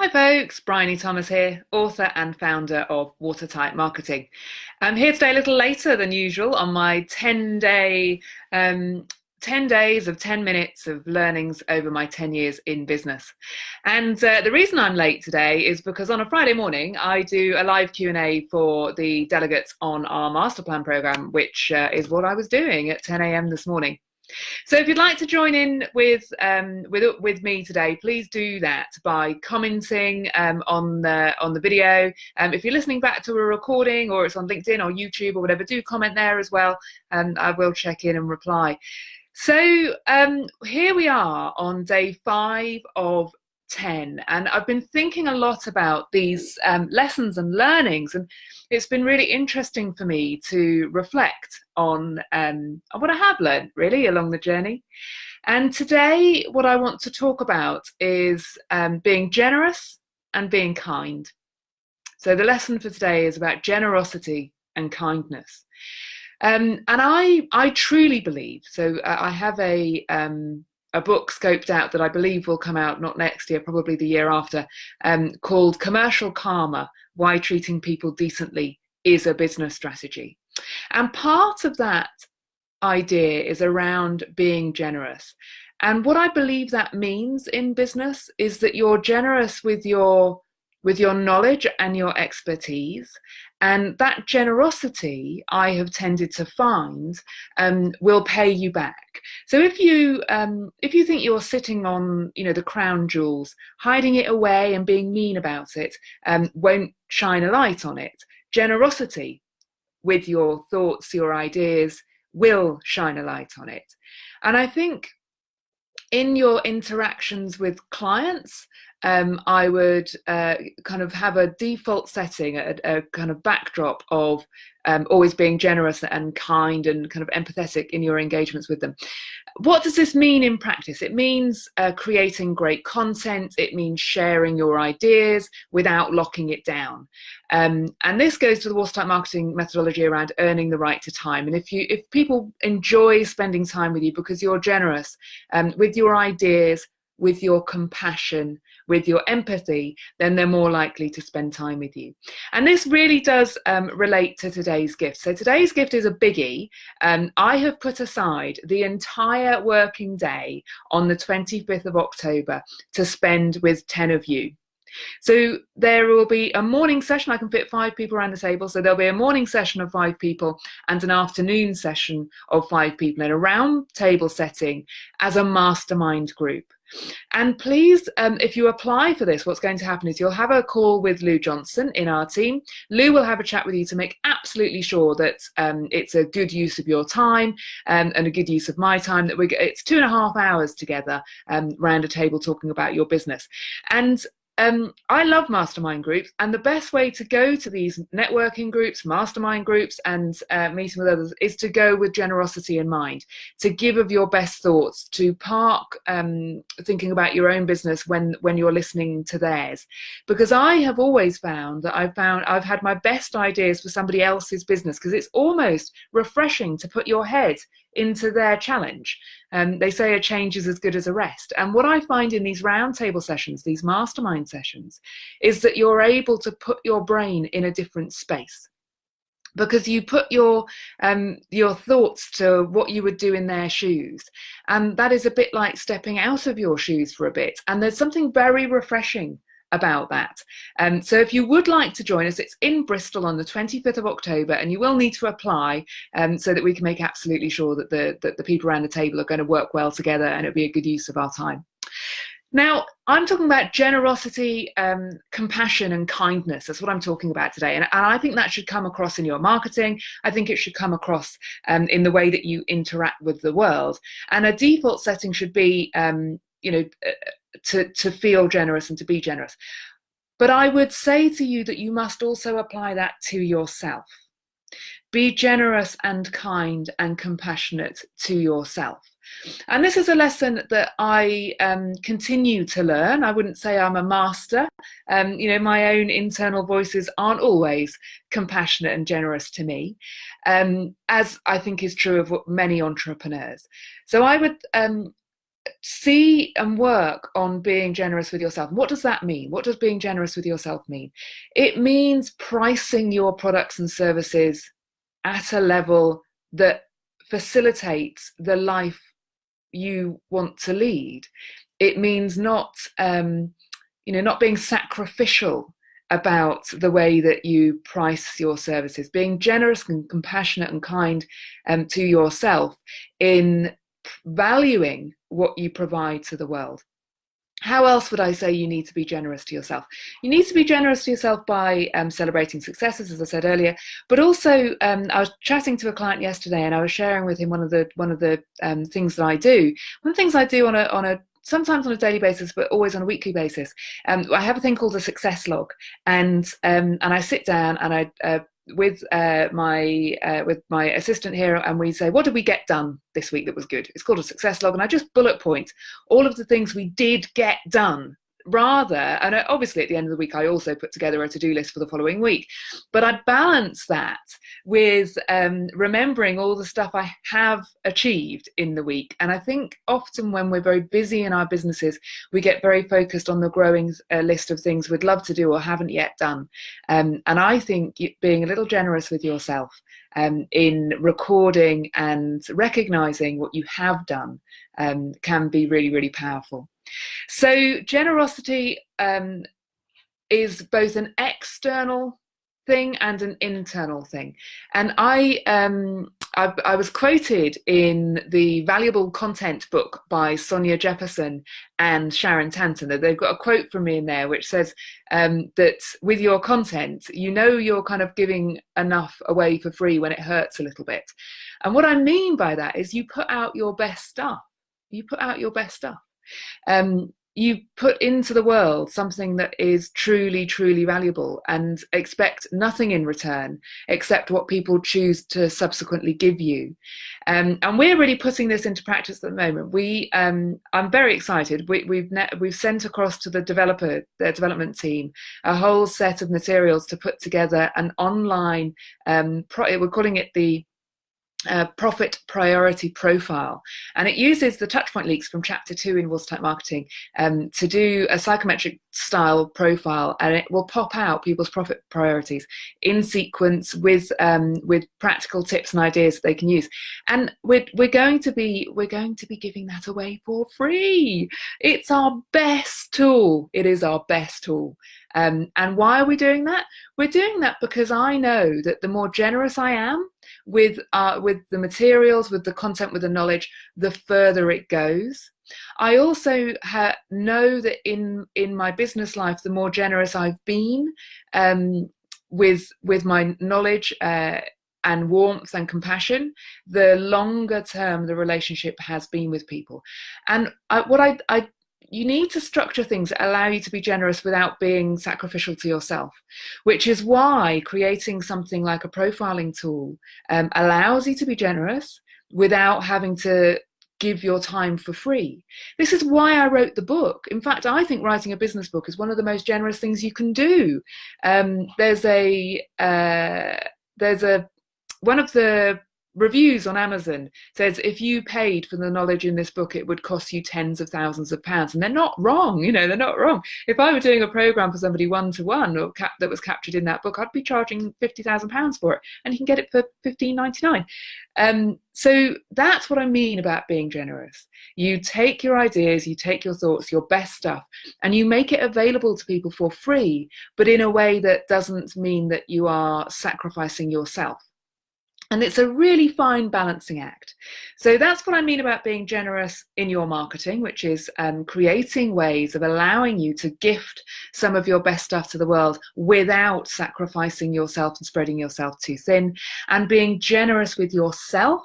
Hi folks, Bryony Thomas here, author and founder of Watertight Marketing. I'm here today a little later than usual on my 10 day, um, 10 days of 10 minutes of learnings over my 10 years in business. And uh, the reason I'm late today is because on a Friday morning, I do a live Q&A for the delegates on our master plan program, which uh, is what I was doing at 10 a.m. this morning. So if you'd like to join in with um, with with me today, please do that by commenting um, on the on the video. Um, if you're listening back to a recording or it's on LinkedIn or YouTube or whatever, do comment there as well, and I will check in and reply. So um, here we are on day five of 10 and I've been thinking a lot about these um, lessons and learnings and it's been really interesting for me to reflect on, um, on what I have learned really along the journey. And today what I want to talk about is um, being generous and being kind. So the lesson for today is about generosity and kindness. Um, and I, I truly believe, so uh, I have a, um, a book scoped out that I believe will come out not next year, probably the year after, um, called Commercial Karma Why Treating People Decently is a Business Strategy. And part of that idea is around being generous. And what I believe that means in business is that you're generous with your with your knowledge and your expertise and that generosity I have tended to find um, will pay you back. So if you um, if you think you're sitting on you know the crown jewels, hiding it away and being mean about it um, won't shine a light on it. Generosity with your thoughts, your ideas will shine a light on it. And I think in your interactions with clients, um, I would uh, kind of have a default setting, a, a kind of backdrop of um, always being generous and kind and kind of empathetic in your engagements with them. What does this mean in practice? It means uh, creating great content. It means sharing your ideas without locking it down. Um, and this goes to the watertight marketing methodology around earning the right to time. And if you, if people enjoy spending time with you because you're generous um, with your ideas, with your compassion, with your empathy, then they're more likely to spend time with you. And this really does um, relate to today's gift. So today's gift is a biggie. Um, I have put aside the entire working day on the 25th of October to spend with 10 of you. So there will be a morning session. I can fit five people around the table. So there'll be a morning session of five people and an afternoon session of five people in a round table setting as a mastermind group. And please, um, if you apply for this, what's going to happen is you'll have a call with Lou Johnson in our team. Lou will have a chat with you to make absolutely sure that um, it's a good use of your time um, and a good use of my time. That we it's two and a half hours together um, around a table talking about your business. And um, I love mastermind groups, and the best way to go to these networking groups, mastermind groups, and uh, meeting with others is to go with generosity in mind, to give of your best thoughts, to park um, thinking about your own business when when you're listening to theirs, because I have always found that I've found I've had my best ideas for somebody else's business because it's almost refreshing to put your head into their challenge. Um, they say a change is as good as a rest. And what I find in these roundtable sessions, these mastermind sessions, is that you're able to put your brain in a different space. Because you put your um, your thoughts to what you would do in their shoes. And that is a bit like stepping out of your shoes for a bit. And there's something very refreshing about that. Um, so if you would like to join us, it's in Bristol on the 25th of October, and you will need to apply um, so that we can make absolutely sure that the, that the people around the table are going to work well together and it'll be a good use of our time. Now, I'm talking about generosity, um, compassion, and kindness. That's what I'm talking about today. And, and, I think that should come across in your marketing. I think it should come across um, in the way that you interact with the world. And a default setting should be, um, you know, uh, to, to feel generous and to be generous. But I would say to you that you must also apply that to yourself. Be generous and kind and compassionate to yourself. And this is a lesson that I um, continue to learn. I wouldn't say I'm a master. Um, you know, my own internal voices aren't always compassionate and generous to me, um, as I think is true of many entrepreneurs. So I would um, see and work on being generous with yourself. What does that mean? What does being generous with yourself mean? It means pricing your products and services at a level that facilitates the life you want to lead. It means not, um, you know, not being sacrificial about the way that you price your services, being generous and compassionate and kind um, to yourself in valuing what you provide to the world. How else would I say you need to be generous to yourself? You need to be generous to yourself by um, celebrating successes, as I said earlier. But also, um, I was chatting to a client yesterday, and I was sharing with him one of the one of the um, things that I do. One of the things I do on a on a sometimes on a daily basis, but always on a weekly basis. Um, I have a thing called a success log, and um, and I sit down and I uh, with uh, my uh, with my assistant here, and we say, what did we get done this week that was good? It's called a success log, and I just bullet point all of the things we did get done rather, and obviously at the end of the week, I also put together a to do list for the following week. But I balance that with um, remembering all the stuff I have achieved in the week. And I think often when we're very busy in our businesses, we get very focused on the growing uh, list of things we'd love to do or haven't yet done. Um, and I think being a little generous with yourself um, in recording and recognizing what you have done um, can be really, really powerful. So generosity um, is both an external thing and an internal thing. And I, um, I, I, was quoted in the valuable content book by Sonja Jefferson and Sharon Tanton. They've got a quote from me in there which says um, that with your content, you know you're kind of giving enough away for free when it hurts a little bit. And what I mean by that is you put out your best stuff. You put out your best stuff um, you put into the world something that is truly, truly valuable and expect nothing in return except what people choose to subsequently give you. Um, and we're really putting this into practice at the moment. We, um, I'm very excited. We, we've, we've sent across to the developer, the development team, a whole set of materials to put together an online. Um, we're calling it the uh, profit priority profile. And it uses the touchpoint leaks from chapter two in watertight marketing um, to do a psychometric style profile and it will pop out people's profit priorities in sequence with um, with practical tips and ideas that they can use. And we're, we're going to be we're going to be giving that away for free. It's our best tool. It is our best tool. Um, and why are we doing that? We're doing that because I know that the more generous I am with, uh, with the materials, with the content, with the knowledge, the further it goes. I also know that in, in my business life, the more generous I've been um, with, with my knowledge, uh, and warmth and compassion, the longer term the relationship has been with people. And I, what I, I you need to structure things that allow you to be generous without being sacrificial to yourself, which is why creating something like a profiling tool um, allows you to be generous without having to give your time for free. This is why I wrote the book. In fact, I think writing a business book is one of the most generous things you can do. Um, there's a uh, there's a one of the reviews on Amazon says if you paid for the knowledge in this book, it would cost you tens of thousands of pounds. And they're not wrong, you know, they're not wrong. If I were doing a program for somebody one to one or cap- that was captured in that book, I'd be charging fifty thousand pounds for it, and you can get it for fifteen ninety nine. Um, so that's what I mean about being generous. You take your ideas, you take your thoughts, your best stuff, and you make it available to people for free, but in a way that doesn't mean that you are sacrificing yourself. And it's a really fine balancing act. So that's what I mean about being generous in your marketing, which is um, creating ways of allowing you to gift some of your best stuff to the world without sacrificing yourself and spreading yourself too thin, and being generous with yourself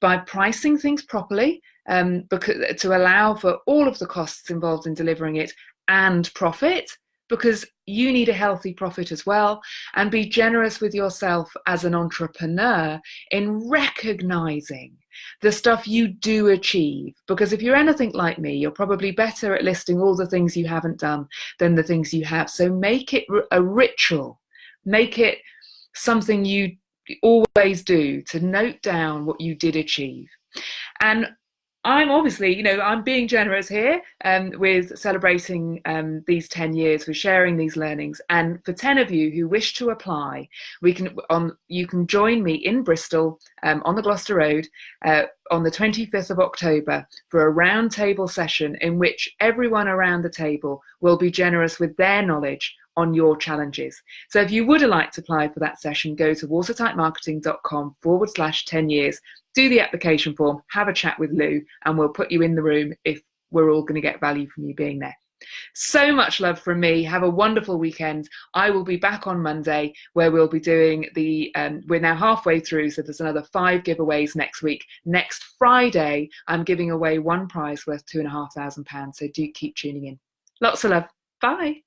by pricing things properly um, because, to allow for all of the costs involved in delivering it and profit because you need a healthy profit as well and be generous with yourself as an entrepreneur in recognizing the stuff you do achieve. Because if you're anything like me you're probably better at listing all the things you haven't done than the things you have. So make it a ritual. Make it something you always do to note down what you did achieve. And I'm obviously, you know, I'm being generous here um, with celebrating um, these 10 years, with sharing these learnings. And for 10 of you who wish to apply, we can on you can join me in Bristol um, on the Gloucester Road uh, on the 25th of October for a roundtable session in which everyone around the table will be generous with their knowledge on your challenges. So if you would like to apply for that session, go to watertightmarketing.com forward slash 10 years do the application form, have a chat with Lou, and we'll put you in the room if we're all going to get value from you being there. So much love from me. Have a wonderful weekend. I will be back on Monday where we'll be doing the, um, we're now halfway through, so there's another five giveaways next week. Next Friday, I'm giving away one prize worth two and a half thousand pounds. So do keep tuning in. Lots of love. Bye.